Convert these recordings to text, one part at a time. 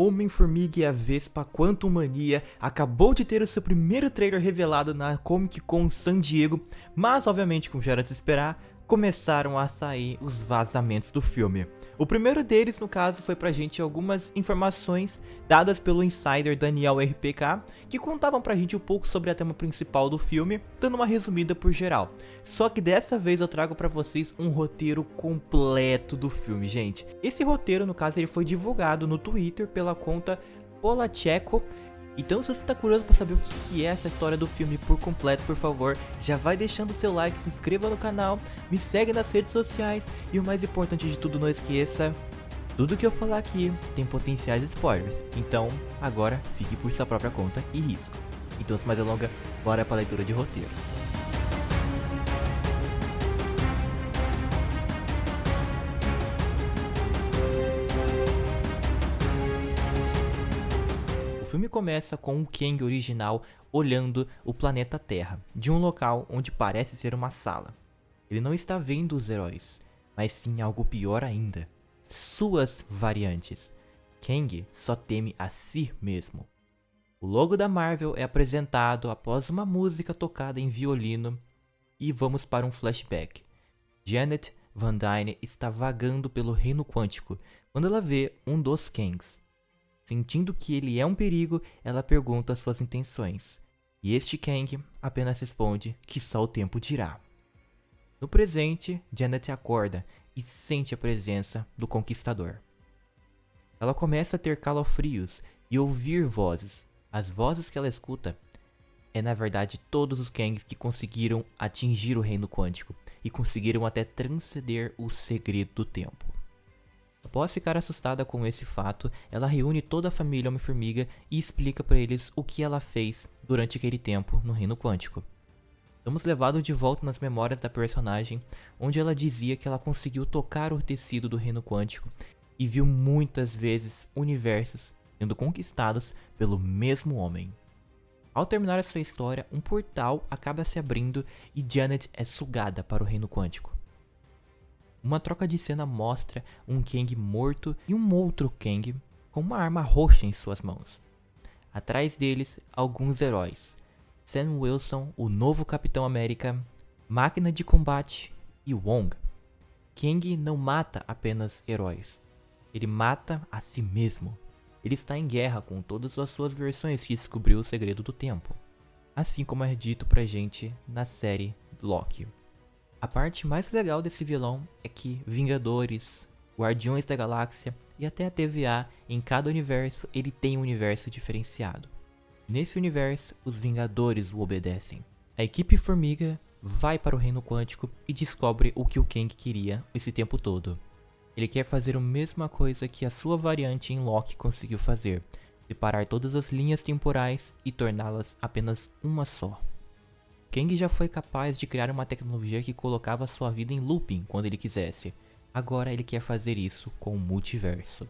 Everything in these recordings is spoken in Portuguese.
Homem-Formiga e a Vespa Quantum Mania acabou de ter o seu primeiro trailer revelado na Comic Con San Diego, mas obviamente, como já era de se esperar, começaram a sair os vazamentos do filme. O primeiro deles, no caso, foi pra gente algumas informações dadas pelo insider Daniel RPK, que contavam pra gente um pouco sobre a tema principal do filme, dando uma resumida por geral. Só que dessa vez eu trago pra vocês um roteiro completo do filme, gente. Esse roteiro, no caso, ele foi divulgado no Twitter pela conta Polacheco então se você tá curioso para saber o que, que, é essa história do filme por completo, por favor, já vai deixando seu like, se inscreva no canal, me segue nas redes sociais e o mais importante de tudo, não esqueça, tudo que eu falar aqui tem potenciais spoilers, então agora fique por sua própria conta e risco. Então sem mais delongas, bora para a leitura de roteiro. Filme começa com o Kang original olhando o planeta Terra, de um local onde parece ser uma sala. Ele não está vendo os heróis, mas sim algo pior ainda. Suas variantes. Kang só teme a si mesmo. O logo da Marvel é apresentado após uma música tocada em violino e vamos para um flashback. Janet Van Dyne está vagando pelo reino quântico quando ela vê um dos Kangs. Sentindo que ele é um perigo, ela pergunta suas intenções. E este Kang apenas responde que só o tempo dirá. No presente, Janet acorda e sente a presença do Conquistador. Ela começa a ter calafrios e ouvir vozes. As vozes que ela escuta é na verdade todos os Kangs que conseguiram atingir o reino quântico e conseguiram até transcender o segredo do tempo. Após ficar assustada com esse fato, ela reúne toda a família Homem-Formiga e explica para eles o que ela fez durante aquele tempo no Reino Quântico. Somos levados de volta nas memórias da personagem, onde ela dizia que ela conseguiu tocar o tecido do Reino Quântico e viu muitas vezes universos sendo conquistados pelo mesmo homem. Ao terminar a sua história, um portal acaba se abrindo e Janet é sugada para o Reino Quântico. Uma troca de cena mostra um Kang morto e um outro Kang com uma arma roxa em suas mãos. Atrás deles, alguns heróis. Sam Wilson, o novo Capitão América, Máquina de Combate e Wong. Kang não mata apenas heróis. Ele mata a si mesmo. Ele está em guerra com todas as suas versões que descobriu o segredo do tempo. Assim como é dito pra gente na série Loki. A parte mais legal desse vilão é que Vingadores, Guardiões da Galáxia e até a TVA, em cada universo ele tem um universo diferenciado. Nesse universo, os Vingadores o obedecem. A equipe Formiga vai para o Reino Quântico e descobre o que o Kang queria esse tempo todo. Ele quer fazer a mesma coisa que a sua variante em Loki conseguiu fazer, separar todas as linhas temporais e torná-las apenas uma só. Kang já foi capaz de criar uma tecnologia que colocava sua vida em looping quando ele quisesse. Agora ele quer fazer isso com o multiverso.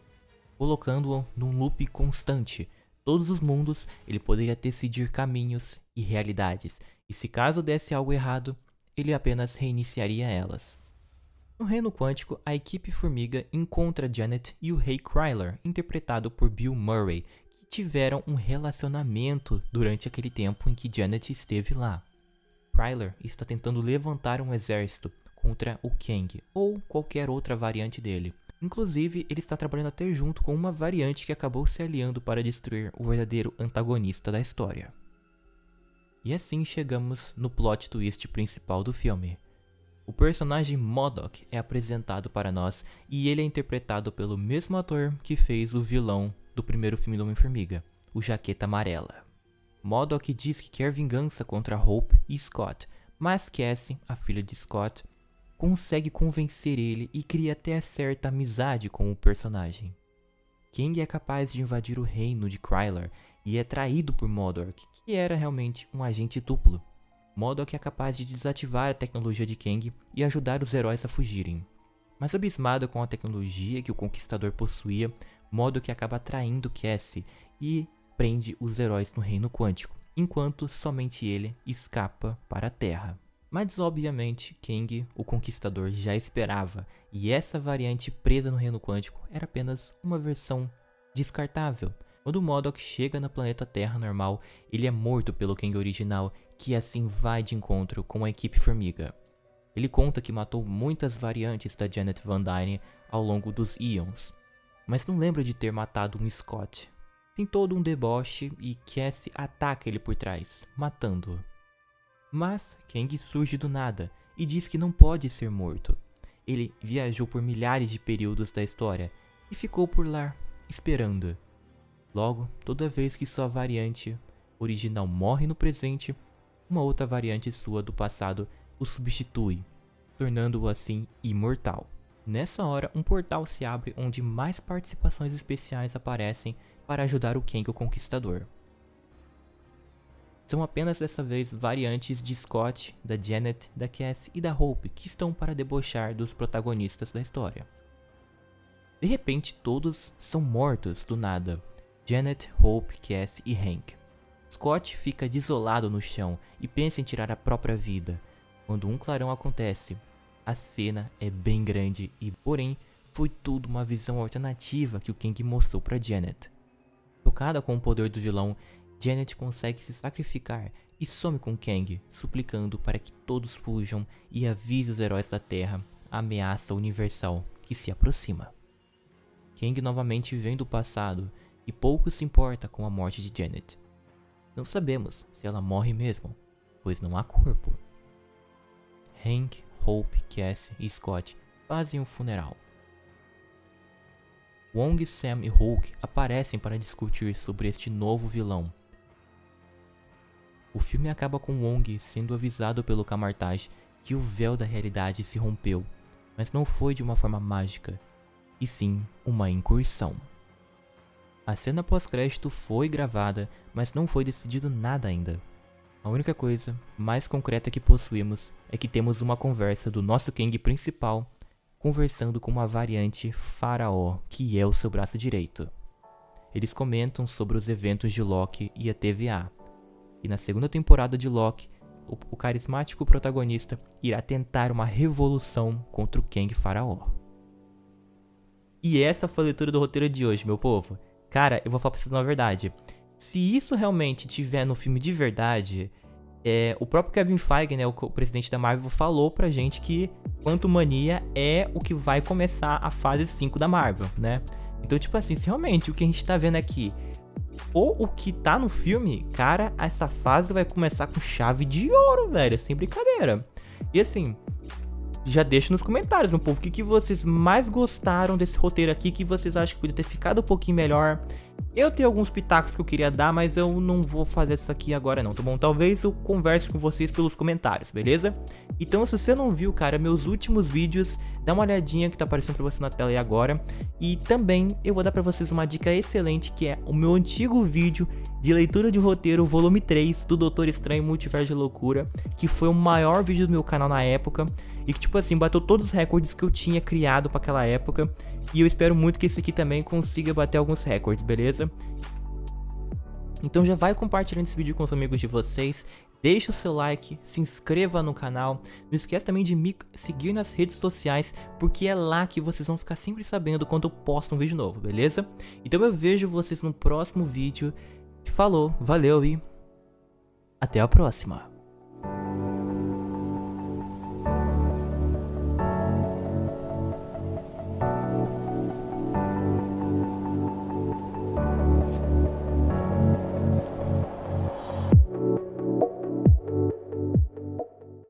Colocando-o num loop constante. Todos os mundos, ele poderia decidir caminhos e realidades, e se caso desse algo errado, ele apenas reiniciaria elas. No reino quântico, a equipe Formiga encontra Janet e o Rei Kryler, interpretado por Bill Murray, que tiveram um relacionamento durante aquele tempo em que Janet esteve lá. Kryler está tentando levantar um exército contra o Kang ou qualquer outra variante dele. Inclusive, ele está trabalhando até junto com uma variante que acabou se aliando para destruir o verdadeiro antagonista da história. E assim chegamos no plot twist principal do filme. O personagem MODOK é apresentado para nós e ele é interpretado pelo mesmo ator que fez o vilão do primeiro filme do Homem-Formiga, o Jaqueta Amarela. Modok diz que quer vingança contra Hope e Scott, mas Cassie, a filha de Scott, consegue convencer ele e cria até certa amizade com o personagem. King é capaz de invadir o reino de Kryler e é traído por Modok, que era realmente um agente duplo. Modok é capaz de desativar a tecnologia de Kang e ajudar os heróis a fugirem. Mas abismado com a tecnologia que o Conquistador possuía, Modok acaba traindo Cassie e prende os heróis no reino quântico, enquanto somente ele escapa para a Terra. Mas obviamente Kang, o Conquistador, já esperava, e essa variante presa no reino quântico era apenas uma versão descartável. Quando o Modok chega no planeta Terra normal, ele é morto pelo Kang original, que assim vai de encontro com a equipe Formiga. Ele conta que matou muitas variantes da Janet Van Dyne ao longo dos Eons, mas não lembra de ter matado um Scott. Tem todo um deboche e Cassie ataca ele por trás, matando-o. Mas Kang surge do nada e diz que não pode ser morto. Ele viajou por milhares de períodos da história e ficou por lá, esperando. Logo, toda vez que sua variante original morre no presente, uma outra variante sua do passado o substitui, tornando-o assim imortal. Nessa hora, um portal se abre onde mais participações especiais aparecem para ajudar o Kang o Conquistador. São apenas dessa vez variantes de Scott, da Janet, da Cass e da Hope que estão para debochar dos protagonistas da história. De repente, todos são mortos do nada. Janet, Hope, Cass e Hank. Scott fica desolado no chão e pensa em tirar a própria vida. Quando um clarão acontece, a cena é bem grande e, porém, foi tudo uma visão alternativa que o Kang mostrou para Janet. Tocada com o poder do vilão, Janet consegue se sacrificar e some com Kang, suplicando para que todos fujam e avise os heróis da Terra a ameaça universal que se aproxima. Kang novamente vem do passado e pouco se importa com a morte de Janet. Não sabemos se ela morre mesmo, pois não há corpo. Hank, Hope, Cassie e Scott fazem um funeral. Wong, Sam e Hulk aparecem para discutir sobre este novo vilão. O filme acaba com Wong sendo avisado pelo Camartage que o véu da realidade se rompeu, mas não foi de uma forma mágica, e sim uma incursão. A cena pós-crédito foi gravada, mas não foi decidido nada ainda. A única coisa mais concreta que possuímos é que temos uma conversa do nosso Kang principal conversando com uma variante Faraó, que é o seu braço direito. Eles comentam sobre os eventos de Loki e a TVA. E na segunda temporada de Loki, o, o carismático protagonista irá tentar uma revolução contra o Kang Faraó. E essa foi a leitura do roteiro de hoje, meu povo. Cara, eu vou falar pra vocês uma verdade. Se isso realmente tiver no filme de verdade, é, o próprio Kevin Feige, né, o, o, presidente da Marvel, falou pra gente que Quanto Mania é o que vai começar a fase 5 da Marvel, né? Então, tipo assim, se realmente o que a gente tá vendo aqui ou o que tá no filme, cara, essa fase vai começar com chave de ouro, velho, sem brincadeira. E assim, já deixa nos comentários, meu povo, o que, que vocês mais gostaram desse roteiro aqui, que vocês acham que podia ter ficado um pouquinho melhor. Eu tenho alguns pitacos que eu queria dar, mas eu não vou fazer isso aqui agora não, tá bom? Talvez eu converse com vocês pelos comentários, beleza? Então se você não viu, cara, meus últimos vídeos, dá uma olhadinha que tá aparecendo pra você na tela aí agora. E também eu vou dar pra vocês uma dica excelente, que é o meu antigo vídeo de leitura de roteiro, volume 3, do Doutor Estranho Multiverso de Loucura, que foi o maior vídeo do meu canal na época, e que tipo assim, bateu todos os recordes que eu tinha criado para aquela época, e eu espero muito que esse aqui também consiga bater alguns recordes, beleza? Então já vai compartilhando esse vídeo com os amigos de vocês, deixa o seu like, se inscreva no canal, não esqueça também de me seguir nas redes sociais, porque é lá que vocês vão ficar sempre sabendo quando eu posto um vídeo novo, beleza? Então eu vejo vocês no próximo vídeo, falou, valeu e até a próxima!